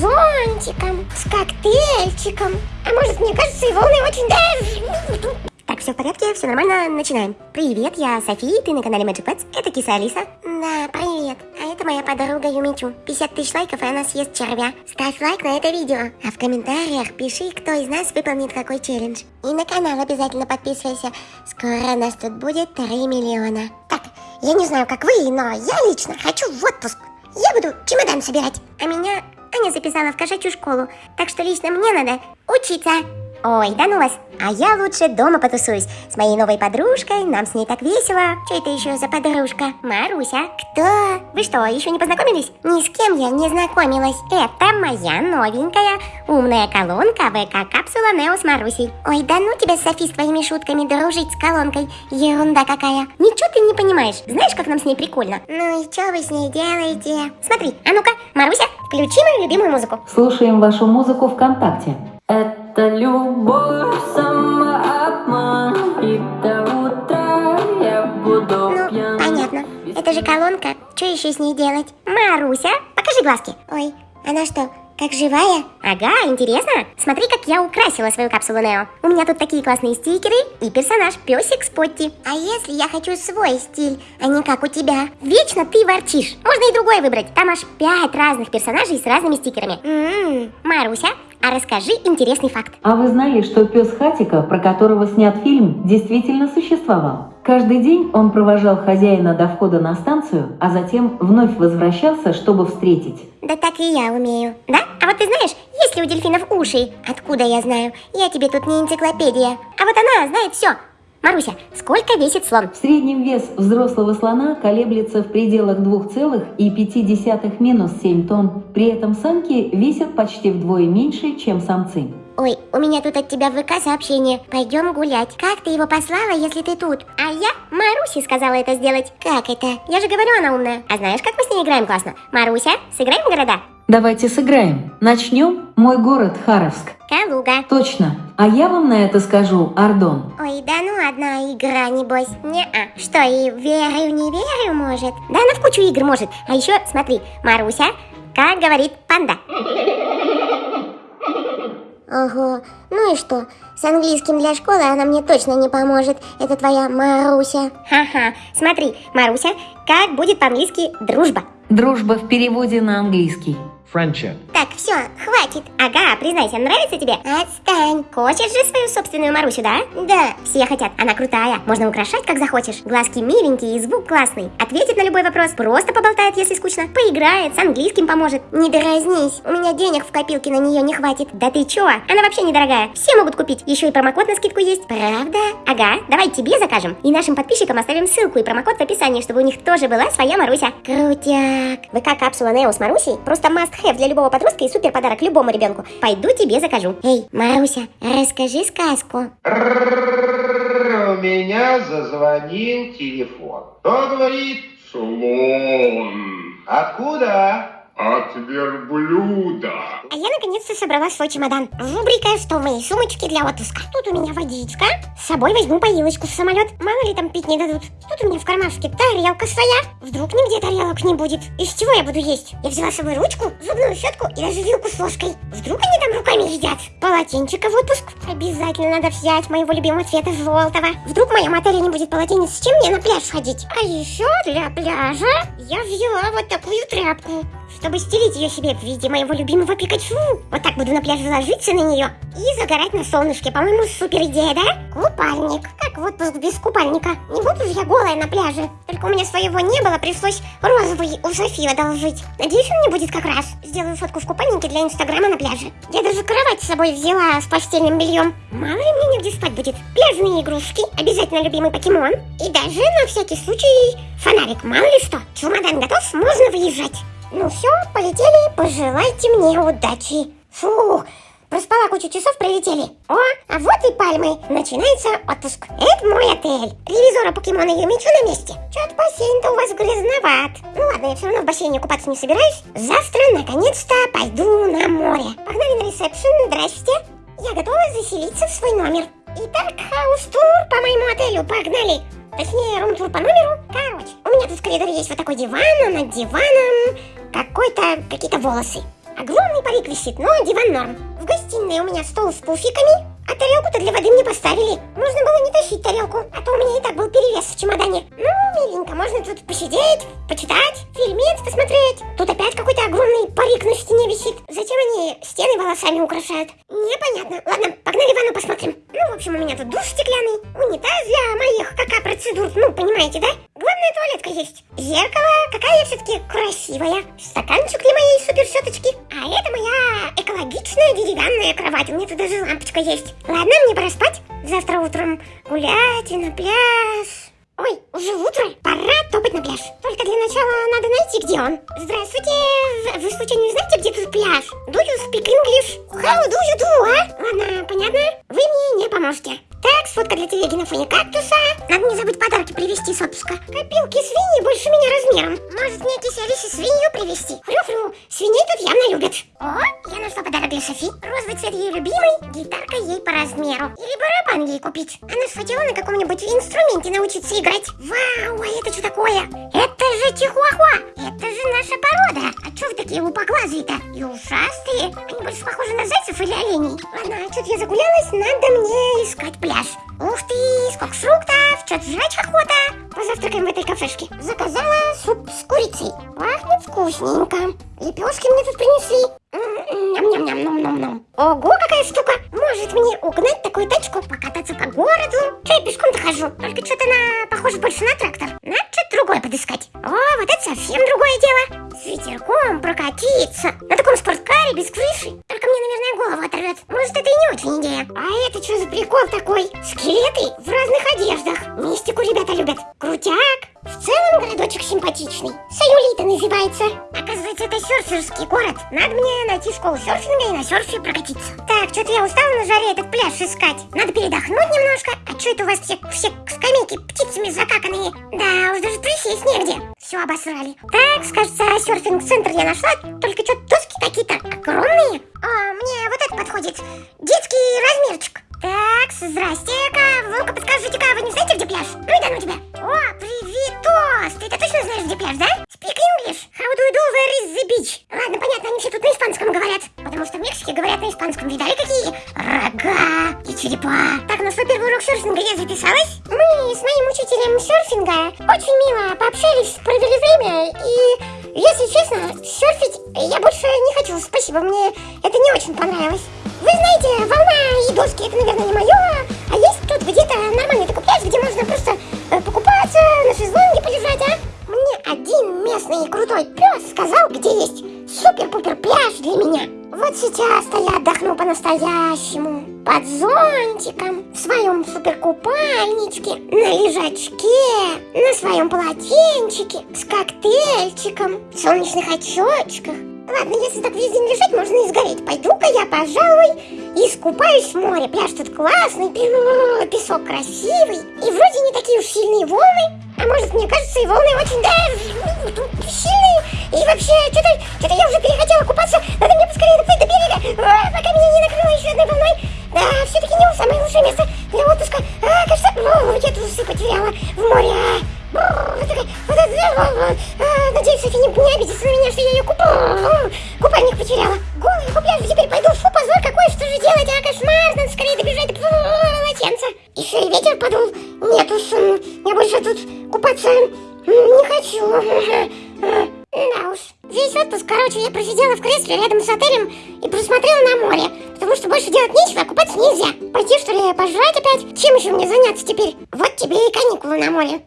зонтиком, с коктейльчиком. А может, мне кажется, и волны очень даже... Так, все в порядке, все нормально, начинаем. Привет, я София, ты на канале Magic Pets, это киса Алиса. Да, привет, а это моя подруга Юмичу. 50 тысяч лайков, и она съест червя. Ставь лайк на это видео, а в комментариях пиши, кто из нас выполнит какой челлендж. И на канал обязательно подписывайся, скоро нас тут будет 3 миллиона. Так, я не знаю, как вы, но я лично хочу в отпуск. Я буду чемодан собирать, а меня Аня записала в кошачью школу, так что лично мне надо учиться. Ой, да ну вас, а я лучше дома потусуюсь с моей новой подружкой, нам с ней так весело. Что это еще за подружка? Маруся. Кто? Вы что, еще не познакомились? Ни с кем я не знакомилась. Это моя новенькая умная колонка ВК-капсула Нео с Марусей. Ой, да ну тебя, Софи, с твоими шутками дружить с колонкой. Ерунда какая. Ничего ты не понимаешь. Знаешь, как нам с ней прикольно? Ну и что вы с ней делаете? Смотри, а ну-ка, Маруся, включи мою любимую музыку. Слушаем вашу музыку ВКонтакте. Это любовь, самообман И до утра я буду Ну, пьян понятно. Это же колонка. Что еще с ней делать? Маруся, покажи глазки. Ой, она что, как живая? Ага, интересно. Смотри, как я украсила свою капсулу Нео. У меня тут такие классные стикеры и персонаж песик Спотти. А если я хочу свой стиль, а не как у тебя? Вечно ты ворчишь. Можно и другой выбрать. Там аж пять разных персонажей с разными стикерами. М-м. Маруся, а расскажи интересный факт. А вы знали, что пес Хатика, про которого снят фильм, действительно существовал? Каждый день он провожал хозяина до входа на станцию, а затем вновь возвращался, чтобы встретить. Да так и я умею. Да? А вот ты знаешь, есть ли у дельфинов уши? Откуда я знаю? Я тебе тут не энциклопедия. А вот она знает все. Маруся, сколько весит слон? В среднем вес взрослого слона колеблется в пределах 2,5 минус 7 тонн. При этом самки весят почти вдвое меньше, чем самцы. Ой, у меня тут от тебя в ВК сообщение. Пойдем гулять. Как ты его послала, если ты тут? А я Марусе сказала это сделать. Как это? Я же говорю, она умная. А знаешь, как мы с ней играем классно? Маруся, сыграем города? Давайте сыграем. Начнем. Мой город Харовск. Калуга. Точно. А я вам на это скажу Ардон. Ой, да ну одна игра, небось. Не-а. Что, и верю, не верю, может? Да она в кучу игр может. А еще, смотри, Маруся, как говорит панда. Ого, ну и что? С английским для школы она мне точно не поможет. Это твоя Маруся. Ха-ха. Смотри, Маруся, как будет по-английски дружба? Дружба в переводе на английский. Friendship. Так, все, хватит. Ага, признайся, нравится тебе? Отстань. Хочешь же свою собственную Марусю, да? Да. Все хотят. Она крутая. Можно украшать, как захочешь. Глазки миленькие и звук классный. Ответит на любой вопрос. Просто поболтает, если скучно. Поиграет, с английским поможет. Не дразнись. У меня денег в копилке на нее не хватит. Да ты чё? Она вообще недорогая. Все могут купить. Еще и промокод на скидку есть. Правда? Ага, давай тебе закажем. И нашим подписчикам оставим ссылку и промокод в описании, чтобы у них тоже была своя Маруся. Крутяк. ВК-капсула Нео с Марусей просто must have для любого подростка и супер подарок любому ребенку. Пойду тебе закажу. Эй, Маруся, расскажи сказку. У меня зазвонил телефон. Кто говорит? Слон. Откуда? От верблюда. А я наконец-то собрала свой чемодан. Рубрика «Что в моей сумочке для отпуска?» Тут у меня водичка. С собой возьму поилочку в самолет. Мало ли там пить не дадут. Тут у меня в кармашке тарелка своя. Вдруг нигде тарелок не будет. Из чего я буду есть? Я взяла с собой ручку, зубную щетку и даже вилку с ложкой. Вдруг они там руками едят? Полотенчика в отпуск. Обязательно надо взять моего любимого цвета желтого. Вдруг в моем отеле не будет полотенец, с чем мне на пляж ходить? А еще для пляжа я взяла вот такую тряпку чтобы стелить ее себе в виде моего любимого Пикачу. Вот так буду на пляже ложиться на нее и загорать на солнышке. По-моему, супер идея, да? Купальник. Как в отпуск без купальника? Не буду же я голая на пляже. Только у меня своего не было, пришлось розовый у Софии одолжить. Надеюсь, он не будет как раз. Сделаю фотку в купальнике для инстаграма на пляже. Я даже кровать с собой взяла с постельным бельем. Мало ли мне негде спать будет. Пляжные игрушки, обязательно любимый покемон. И даже на всякий случай фонарик, мало ли что. Чемодан готов, можно выезжать. Ну все, полетели, пожелайте мне удачи. Фух, проспала кучу часов, прилетели. О, а вот и пальмы. Начинается отпуск. Это мой отель. Ревизора покемона Юмичу на месте. Чё-то бассейн-то у вас грязноват. Ну ладно, я все равно в бассейне купаться не собираюсь. Завтра, наконец-то, пойду на море. Погнали на ресепшн, здрасте. Я готова заселиться в свой номер. Итак, хаус-тур по моему отелю, погнали. Точнее, рум-тур по номеру. Короче, у меня тут в коридоре есть вот такой диван, а над диваном какой-то, какие-то волосы. Огромный парик висит, но диван норм. В гостиной у меня стол с пуфиками, а тарелку-то для воды мне поставили. Можно было не тащить тарелку, а то у меня и так был перевес в чемодане. Ну, миленько, можно тут посидеть, почитать, фильмец посмотреть. Тут опять какой-то огромный парик на стене висит. Зачем они стены волосами украшают? Непонятно. Ладно, погнали ванну посмотрим. Ну, в общем, у меня тут душ стеклянный, унитаз для моих кака-процедур. Ну, понимаете, да? Главное, туалетка есть. Зеркало, какая я все-таки красивая. Стаканчик для моей суперщеточки. А это моя экологичная деревянная кровать. У меня тут даже лампочка есть. Ладно, мне пора спать. Завтра утром гулять и на пляж. Ой, уже утро, пора топать на пляж. Только для начала надо найти, где он. Здравствуйте, вы случайно не знаете, где тут пляж? Do you speak English? How do you do, а? Ладно, понятно? Вы мне не поможете. Так, сфотка для телеги на фоне кактуса. Надо не забыть подарки привезти с отпуска. Копилки свиньи больше меня размером. Может мне киселище свинью привезти? Фру-фру, свиней тут явно любят. О, я нашла подарок для Софи. Розовый цвет ей любимый, гитарка ей по размеру. Или барабан ей купить. Она же хотела на каком-нибудь инструменте научиться играть. Вау, а это что такое? Это же чихуахуа. Это же наша порода. А что вы такие лупоглазые-то? И ушастые. Они больше похожи на зайцев или оленей. Ладно, а что-то я загулялась, надо мне искать пляж. Ух ты, сколько фруктов, что-то жрать охота. Позавтракаем в этой кафешке. Заказала суп с курицей. Пахнет вкусненько. Лепешки мне тут принесли. Ням-ням-ням-ням-ням-ням. Ого, какая штука! Скелеты в разных одеждах. Мистику ребята любят. Крутяк. В целом городочек симпатичный. Саюлита называется. Оказывается, это серферский город. Надо мне найти школу серфинга и на серфе прокатиться. Так, что-то я устала на жаре этот пляж искать. Надо передохнуть немножко. А что это у вас все, все скамейки птицами закаканные? Да, уж даже присесть негде. Все обосрали. Так, кажется, серфинг-центр я нашла. Только что доски какие-то огромные. А, мне вот это подходит. Детский размерчик. Так, здрасте-ка. Ну-ка, подскажите-ка, вы не знаете, где пляж? Ну и да ну тебя. О, привет, Тос. Ты-то точно знаешь, где пляж, да? Если честно, серфить я больше не хочу. Спасибо, мне это не очень понравилось. Вы знаете, волна и доски это, наверное, не мое, а есть тут где-то нормальный такой пляж, где можно просто э, покупаться, на шезлонге полежать, а? Мне один местный крутой пес сказал, где есть супер-пупер пляж для меня. Вот сейчас-то я отдохну по-настоящему. Под зонтиком, в своем суперкупальничке, на лежачке, на своем полотенчике, с коктейльчиком, в солнечных очечках, Ладно, если так весь день лежать, можно и сгореть. Пойду-ка я, пожалуй, искупаюсь в море. Пляж тут классный, песок красивый. И вроде не такие уж сильные волны. А может, мне кажется, и волны очень, да, сильные. И вообще, что-то что я уже перехотела купаться. Надо мне поскорее доплыть до берега, а, пока меня не накрыло еще одной волной. Да, все-таки не самое лучшее место для отпуска. А, кажется, о, я трусы потеряла в море. Надеюсь, Софи не, не обидится на меня, что я ее купала. Купальник потеряла. Голая по пляжу теперь пойду. Фу, позор какой, что же делать? А, кошмар, надо скорее добежать до полотенца. Еще и ветер подул. Нет уж, я больше тут купаться не хочу. Да уж. Весь отпуск, короче, я просидела в кресле рядом с отелем и просмотрела на море. Потому что больше делать нечего, а купаться нельзя. Пойти, что ли, пожрать опять? Чем еще мне заняться теперь? Вот тебе и каникулы на море.